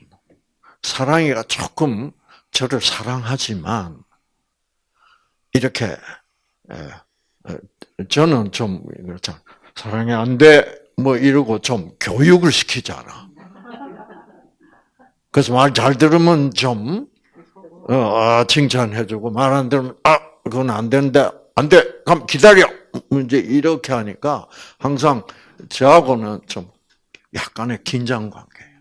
S1: 사랑이가 조금 저를 사랑하지만 이렇게 저는 좀. 사랑이 안 돼. 뭐 이러고 좀 교육을 시키잖아. 그래서 말 잘 들으면 좀 어, 아, 칭찬해주고 말 안 들으면 아 그건 안 되는데 안 돼. 그럼 기다려. 이제 이렇게 하니까 항상 저하고는 좀 약간의 긴장 관계.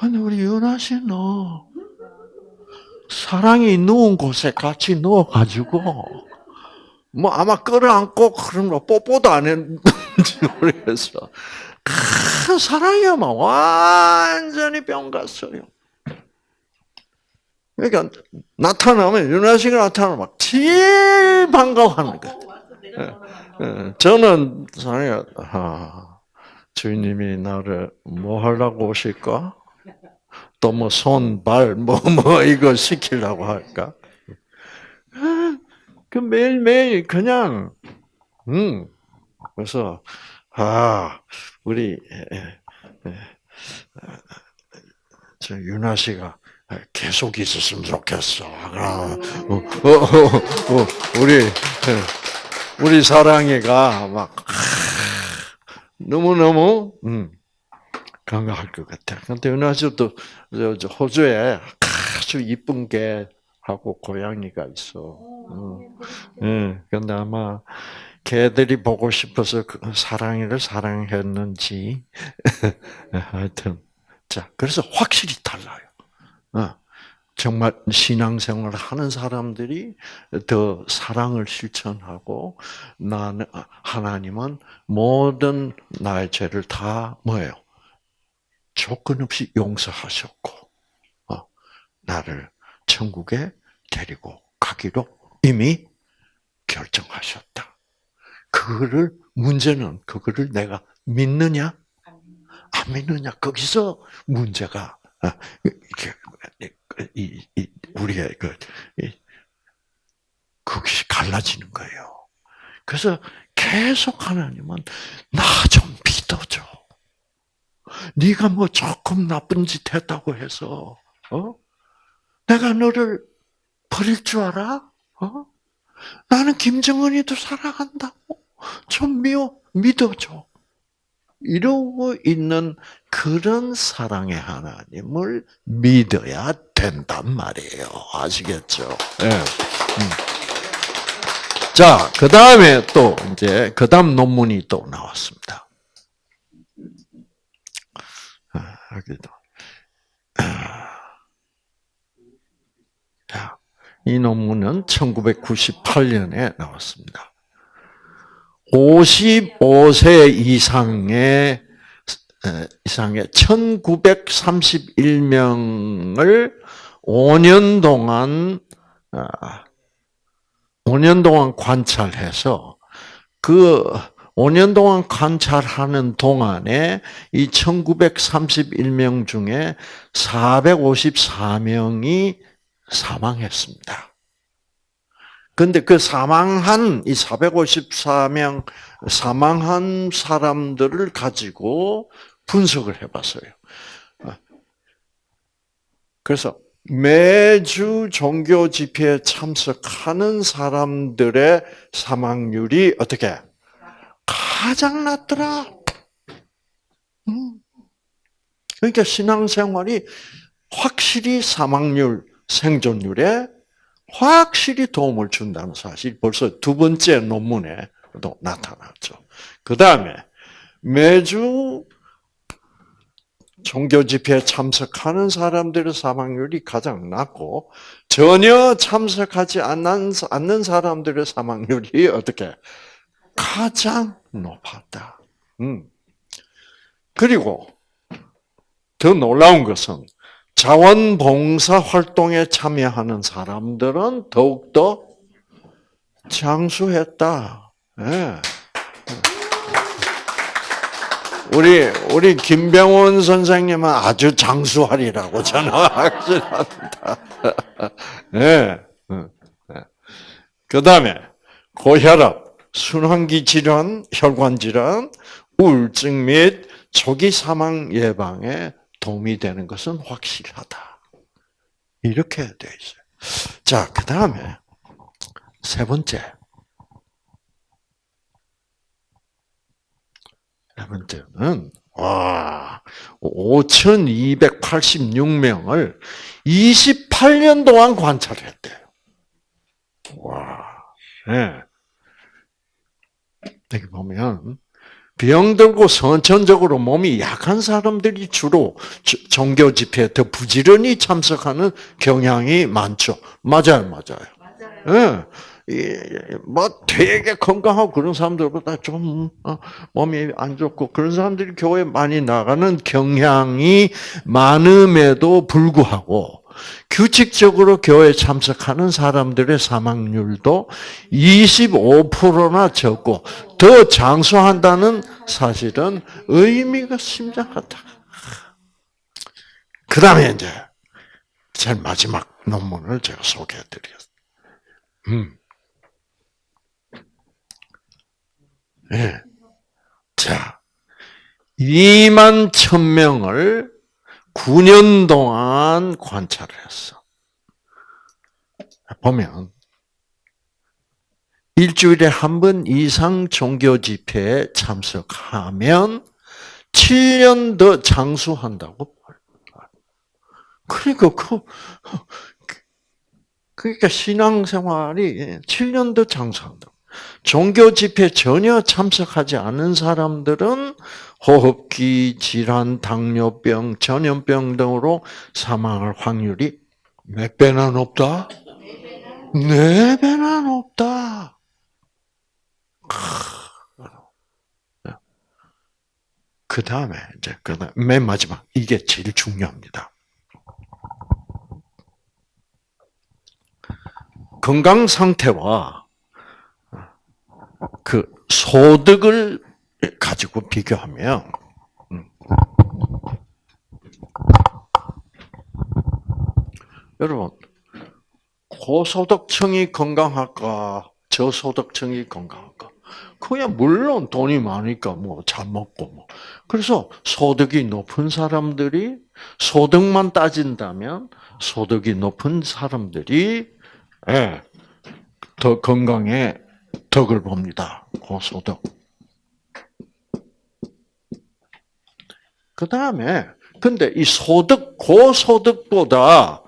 S1: 근데 우리 윤아 씨, 너, 사랑이 누운 곳에 같이 누워가지고, 뭐 아마 끌어안고 그런 거 뽀뽀도 안 했는지 모르겠어. 큰 사랑이야만 완전히 병 갔어요. 그러니까 나타나면 윤아 씨가 나타나면 막 제일 반가워하는. 예, 예. 저는 사랑이 아, 주인님이 나를 뭐 하려고 오실까? 또 뭐 손, 발, 뭐, 뭐, 이거 시키려고 할까? 그 매일매일 그냥, 음, 그래서, 아, 우리, 저 윤아 씨가 계속 있었으면 좋겠어. 아, 어, 어, 어, 어, 우리, 우리 사랑이가 막, 너무너무, 음, 건강할 것 같아. 근데 은하 씨도 호주에 아주 이쁜 개하고 고양이가 있어. 어. 예. 근데 아마 개들이 보고 싶어서 그 사랑이를 사랑했는지 하여튼 자 그래서 확실히 달라요. 어. 정말 신앙생활을 하는 사람들이 더 사랑을 실천하고 나는 하나님은 모든 나의 죄를 다 뭐예요? 조건 없이 용서하셨고 어, 나를 천국에 데리고 가기로 이미 결정하셨다. 그거를 문제는 그거를 내가 믿느냐 안 믿느냐 거기서 문제가 어, 우리의 그 그것이 갈라지는 거예요. 그래서 계속 하나님은 나 좀. 네가 뭐 조금 나쁜 짓 했다고 해서 어? 내가 너를 버릴 줄 알아? 어? 나는 김정은이도 사랑한다고. 좀 미워, 믿어줘. 이러고 있는 그런 사랑의 하나님을 믿어야 된단 말이에요. 아시겠죠? 네. 자, 그 다음에 또 이제 그 다음 논문이 또 나왔습니다. 아, 여기도. 자, 이 논문은 1998년에 나왔습니다. 55세 이상의 이상의 1931명을 5년 동안 5년 아, 동안 관찰해서 그 5년 동안 관찰하는 동안에 이 1931명 중에 454명이 사망했습니다. 근데 그 사망한 이 454명 사망한 사람들을 가지고 분석을 해봤어요. 그래서 매주 종교 집회에 참석하는 사람들의 사망률이 어떻게 가장 낮더라. 음. 그러니까 신앙생활이 확실히 사망률, 생존율에 확실히 도움을 준다는 사실 벌써 두 번째 논문에도 나타났죠. 그 다음에 매주 종교 집회에 참석하는 사람들의 사망률이 가장 낮고 전혀 참석하지 않는 사람들의 사망률이 어떻게 가장 높았다. 음. 그리고 더 놀라운 것은 자원봉사 활동에 참여하는 사람들은 더욱더 장수했다. 네. 우리 우리 김병원 선생님은 아주 장수하리라고 저는 확신합니다. 네. 그 다음에 고혈압, 순환기 질환, 혈관 질환, 우울증 및 초기 사망 예방에 도움이 되는 것은 확실하다. 이렇게 되어 있어요. 자, 그 다음에 세 번째. 세 번째는 와 5,286명을 28년 동안 관찰했대요. 와, 네. 여기 보면 병들고 선천적으로 몸이 약한 사람들이 주로 종교 집회에 더 부지런히 참석하는 경향이 많죠. 맞아요, 맞아요. 맞아요. 예. 뭐 되게 건강하고 그런 사람들보다 좀 어, 몸이 안 좋고 그런 사람들이 교회 많이 나가는 경향이 많음에도 불구하고 규칙적으로 교회 참석하는 사람들의 사망률도 25%나 적고 더 장수한다는 사실은 의미가 심장하다. 그 다음에 이제 제일 마지막 논문을 제가 소개해드렸어요. 음. 네. 자, 2만 1000명을 9년 동안 관찰을 했어. 보면 일주일에 한 번 이상 종교 집회에 참석하면 7년 더 장수한다고. 그러니까 그 그러니까 신앙생활이 7년 더 장수한다. 종교 집회 전혀 참석하지 않은 사람들은 호흡기 질환, 당뇨병, 전염병 등으로 사망할 확률이 몇 배나 높다? 네 배나 높다. 그 다음에 이제 그맨 마지막 이게 제일 중요합니다. 건강 상태와 그 소득을 가지고 비교하면 음. 여러분 고소득층이 건강할까 저소득층이 건강할까? 그냥 물론 돈이 많으니까 뭐 잘 먹고 뭐 그래서 소득이 높은 사람들이 소득만 따진다면 소득이 높은 사람들이 예, 더 건강에 덕을 봅니다. 고소득. 그 다음에 근데 이 소득 고소득보다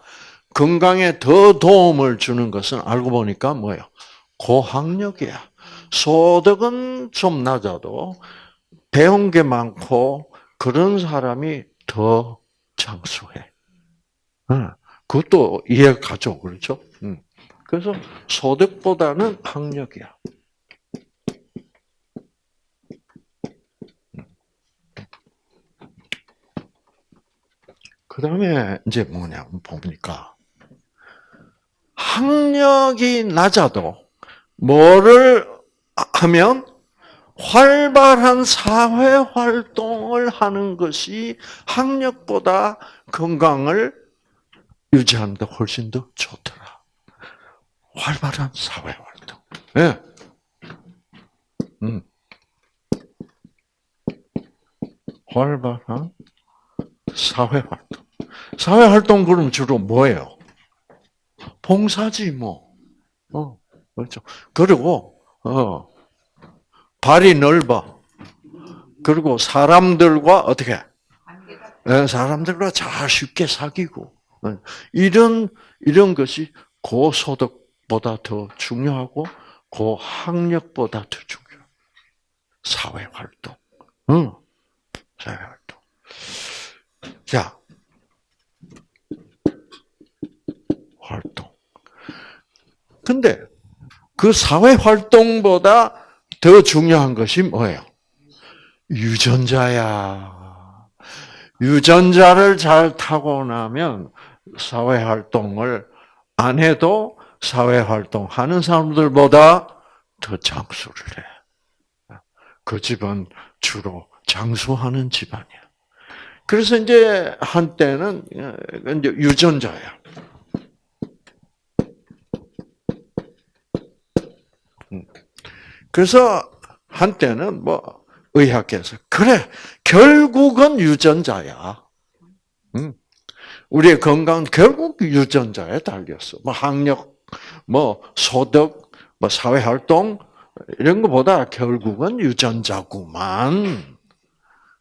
S1: 건강에 더 도움을 주는 것은 알고 보니까 뭐예요? 고학력이야. 소득은 좀 낮아도 배운 게 많고 그런 사람이 더 장수해. 그것도 이해가죠, 그렇죠? 그래서 소득보다는 학력이야. 그 다음에 이제 뭐냐면 보니까 학력이 낮아도 뭐를 하면 활발한 사회 활동을 하는 것이 학력보다 건강을 유지하는 데 훨씬 더 좋더라. 활발한 사회 활동. 예. 네. 음. 활발한 사회 활동. 사회 활동 그럼 주로 뭐예요? 봉사지 뭐. 어, 그렇죠. 그리고 어 발이 넓어. 그리고 사람들과 어떻게? 네, 사람들과 잘 쉽게 사귀고 어, 이런 이런 것이 고소득 보다 더 중요하고 고학력보다 더 중요. 사회 활동. 응. 사회 활동. 자, 활동. 근데 그 사회 활동보다 더 중요한 것이 뭐예요? 유전자야. 유전자를 잘 타고 나면 사회 활동을 안 해도 사회 활동하는 사람들보다 더 장수를 해. 그 집은 주로 장수하는 집안이야. 그래서 이제 한때는 이제 유전자야. 그래서 한때는 뭐 의학계에서 그래 결국은 유전자야. 음. 우리의 건강 결국 유전자에 달렸어. 뭐 학력, 뭐 소득, 뭐 사회 활동 이런 것보다 결국은 유전자구만.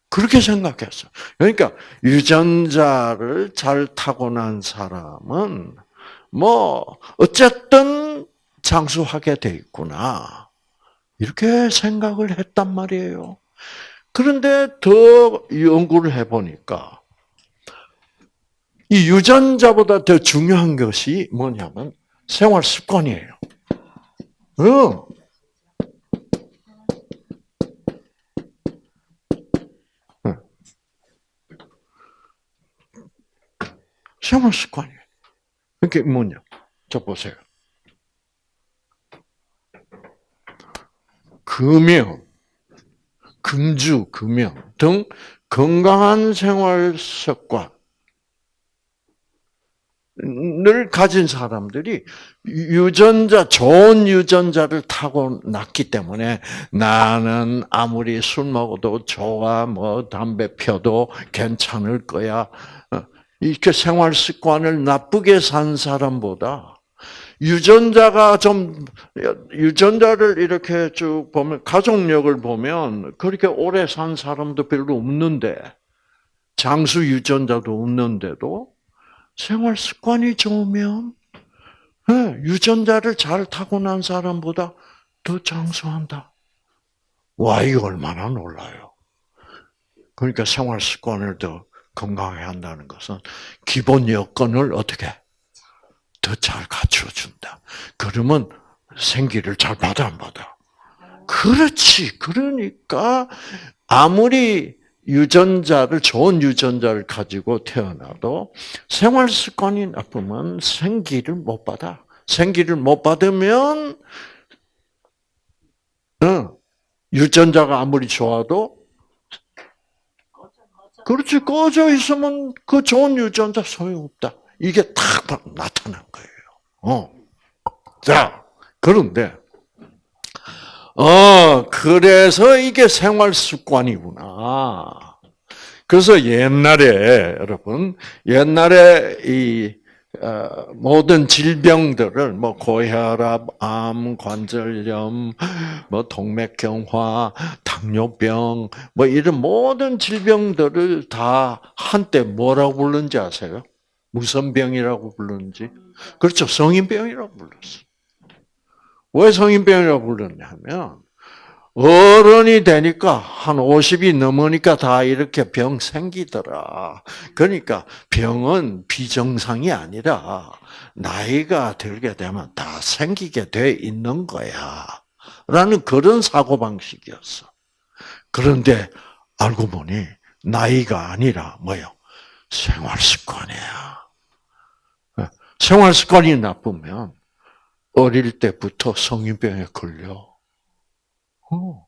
S1: 그렇게 생각했어. 그러니까 유전자를 잘 타고난 사람은 뭐 어쨌든 장수하게 돼 있구나. 이렇게 생각을 했단 말이에요. 그런데 더 연구를 해 보니까 이 유전자보다 더 중요한 것이 뭐냐면 생활 습관이에요. 응. 생활 습관이에요. 그게 뭐냐? 저 보세요. 금연, 금주, 금연 등 건강한 생활 습관 을 가진 사람들이 유전자, 좋은 유전자를 타고 났기 때문에 나는 아무리 술 먹어도 좋아, 뭐 담배 펴도 괜찮을 거야. 어, 이렇게 생활 습관을 나쁘게 산 사람보다 유전자가 좀 유전자를 이렇게 쭉 보면 가족력을 보면 그렇게 오래 산 사람도 별로 없는데 장수 유전자도 없는데도 생활 습관이 좋으면 네, 유전자를 잘 타고난 사람보다 더 장수한다. 와 이거 얼마나 놀라요. 그러니까 생활 습관을 더 건강하게 한다는 것은 기본 여건을 어떻게 더 잘 갖춰준다. 그러면 생기를 잘 받아 안 받아? 그렇지. 그러니까 아무리 유전자를 좋은 유전자를 가지고 태어나도 생활 습관이 나쁘면 생기를 못 받아. 생기를 못 받으면 어, 유전자가 아무리 좋아도 그렇지 꺼져 있으면 그 좋은 유전자 소용없다. 이게 딱 나타난 거예요. 어. 자, 그런데 어, 그래서 이게 생활 습관이구나. 그래서 옛날에 여러분 옛날에 이 어, 모든 질병들을 뭐 고혈압, 암, 관절염, 뭐 동맥경화, 당뇨병, 뭐 이런 모든 질병들을 다 한때 뭐라고 불렀는지 아세요? 무슨 병이라고 불렀는지? 그렇죠. 성인병이라고 불렀어. 왜 성인병이라고 불렀냐면 어른이 되니까 한 50이 넘으니까 다 이렇게 병 생기더라. 그러니까 병은 비정상이 아니라 나이가 들게 되면 다 생기게 돼 있는 거야. 라는 그런 사고방식이었어. 그런데 알고 보니 나이가 아니라 뭐요? 생활 습관이야. 생활 습관이 나쁘면 어릴 때부터 성인병에 걸려. 어.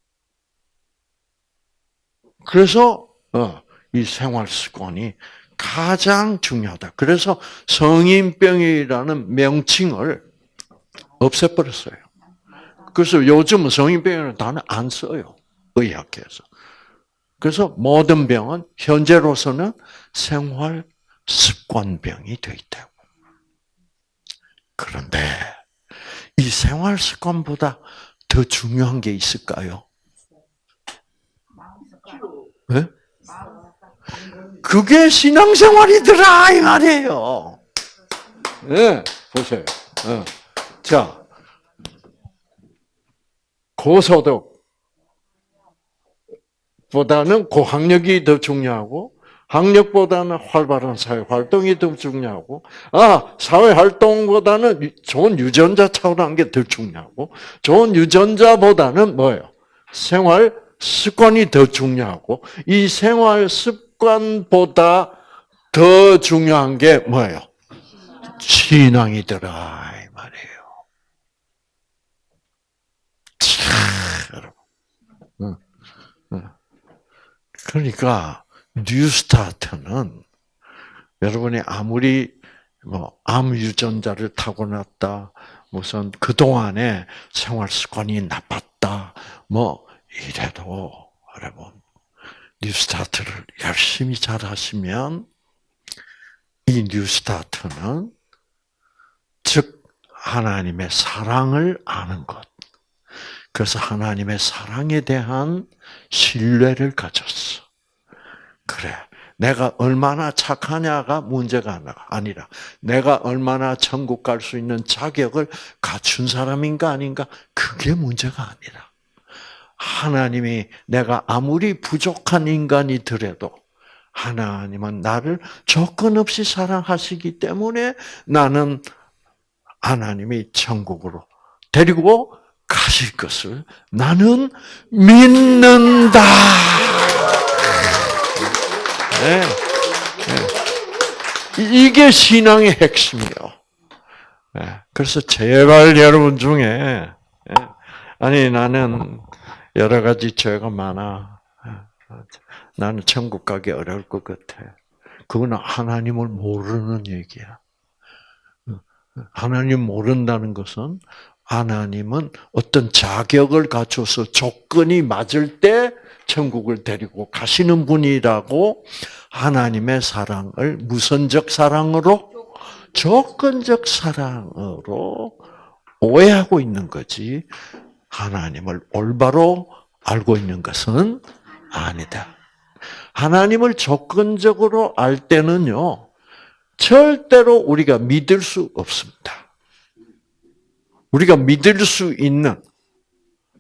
S1: 그래서 어, 이 생활 습관이 가장 중요하다. 그래서 성인병이라는 명칭을 없애버렸어요. 그래서 요즘 성인병이라는 단어 안 써요. 의학계에서. 그래서 모든 병은 현재로서는 생활 습관병이 돼 있다고. 그런데 이 생활 습관보다 더 중요한 게 있을까요? 네? 그게 신앙생활이더라 이 말이에요. 네, 보세요. 네. 자, 고소득 보다는 고학력이 더 중요하고 학력보다는 활발한 사회 활동이 더 중요하고, 아, 사회 활동보다는 좋은 유전자 타고난 게더 중요하고, 좋은 유전자보다는 뭐예요? 생활 습관이 더 중요하고, 이 생활 습관보다 더 중요한 게 뭐예요? 신앙이더라, 이 말이에요. 참, 여러분. 그러니까, 뉴스타트는 여러분이 아무리 뭐 암 유전자를 타고났다, 무슨 그 동안에 생활 습관이 나빴다, 뭐 이래도 여러분 뉴스타트를 열심히 잘 하시면 이 뉴스타트는 즉 하나님의 사랑을 아는 것. 그래서 하나님의 사랑에 대한 신뢰를 가졌어. 그래. 내가 얼마나 착하냐가 문제가 아니라 내가 얼마나 천국 갈 수 있는 자격을 갖춘 사람인가 아닌가 그게 문제가 아니라 하나님이 내가 아무리 부족한 인간이 더라도 하나님은 나를 조건 없이 사랑하시기 때문에 나는 하나님이 천국으로 데리고 가실 것을 나는 믿는다. 네. 네. 이게 신앙의 핵심이요. 네. 그래서 제발 여러분 중에 네. 아니 나는 여러 가지 죄가 많아. 나는 천국 가기 어려울 것 같아. 그건 하나님을 모르는 얘기야. 하나님 모른다는 것은 하나님은 어떤 자격을 갖춰서 조건이 맞을 때 천국을 데리고 가시는 분이라고 하나님의 사랑을 무선적 사랑으로 조건적 사랑으로 오해하고 있는 거지 하나님을 올바로 알고 있는 것은 아니다. 하나님을 조건적으로 알 때는요, 절대로 우리가 믿을 수 없습니다. 우리가 믿을 수 있는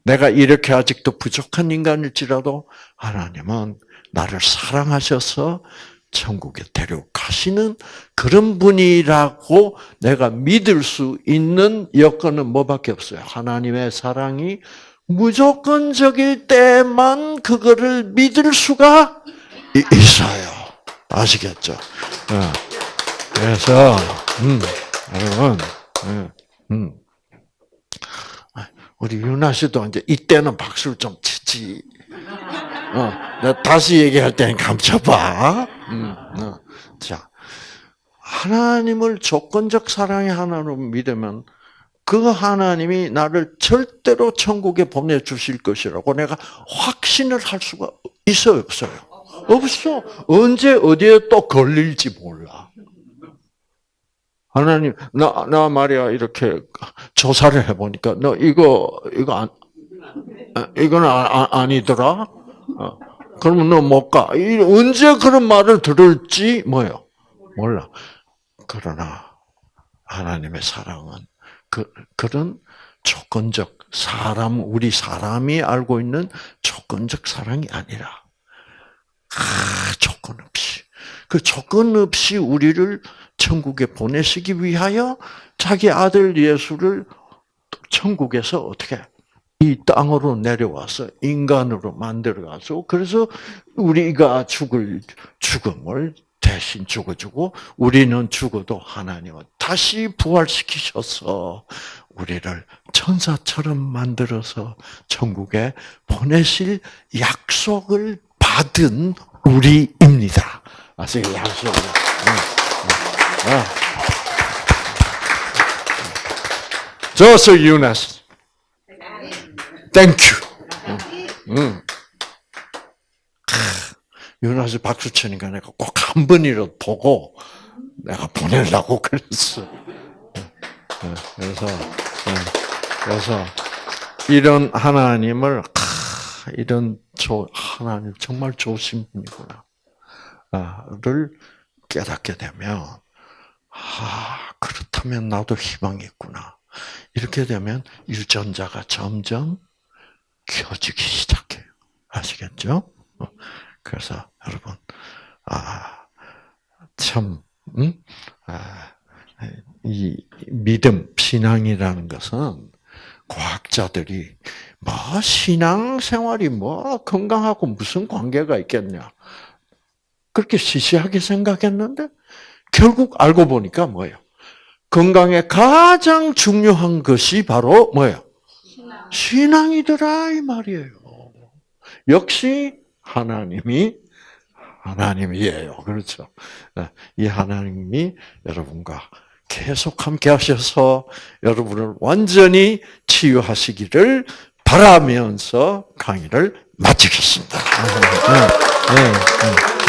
S1: 내가 이렇게 아직도 부족한 인간일지라도 하나님은 나를 사랑하셔서 천국에 데려가시는 그런 분이라고 내가 믿을 수 있는 여건은 뭐밖에 없어요. 하나님의 사랑이 무조건적일 때만 그거를 믿을 수가 이- 있어요. 아시겠죠? 어. 그래서 음, 여러분, 음, 음. 우리 윤아 씨도 이제 이때는 박수를 좀 치지. 어, 내가 다시 얘기할 때는 감춰봐. 음, 어. 자, 하나님을 조건적 사랑의 하나로 믿으면 그 하나님이 나를 절대로 천국에 보내주실 것이라고 내가 확신을 할 수가 있어요, 없어요? 없어. 언제 어디에 또 걸릴지 몰라. 하나님, 나, 나 말이야, 이렇게 조사를 해보니까, 너 이거, 이거 안, 아, 이건 아, 아, 니더라 어. 그러면 너 못 가. 이, 언제 그런 말을 들을지, 뭐요? 몰라. 그러나, 하나님의 사랑은, 그, 그런 조건적, 사람, 우리 사람이 알고 있는 조건적 사랑이 아니라, 아, 조건 없이. 그 조건 없이 우리를 천국에 보내시기 위하여 자기 아들 예수를 천국에서 어떻게 이 땅으로 내려와서 인간으로 만들어가서 그래서 우리가 죽을 죽음을 대신 죽어주고 우리는 죽어도 하나님은 다시 부활시키셔서 우리를 천사처럼 만들어서 천국에 보내실 약속을 받은 우리입니다. 아세요? 약속. 저서 유나스. 땡큐. 응. 유나스 박수 치니까 내가 꼭 한 번이라도 보고 내가 보내려고 그랬어. 그래서 그래서 이런 하나님을 이런 조 하나님 정말 좋으신 분이구나를 깨닫게 되면 아 그렇다면 나도 희망이 있구나. 이렇게 되면 유전자가 점점 켜지기 시작해요. 아시겠죠? 그래서 여러분, 아, 참, 음? 아, 이 믿음, 신앙이라는 것은 과학자들이 뭐 신앙 생활이 뭐 건강하고 무슨 관계가 있겠냐 그렇게 시시하게 생각했는데 결국 알고 보니까 뭐예요? 건강에 가장 중요한 것이 바로 뭐예요? 신앙. 이더라이 말이에요. 역시 하나님이 하나님이에요. 그렇죠. 이 하나님이 여러분과 계속 함께 하셔서 여러분을 완전히 치유하시기를 바라면서 강의를 마치겠습니다. 네, 네.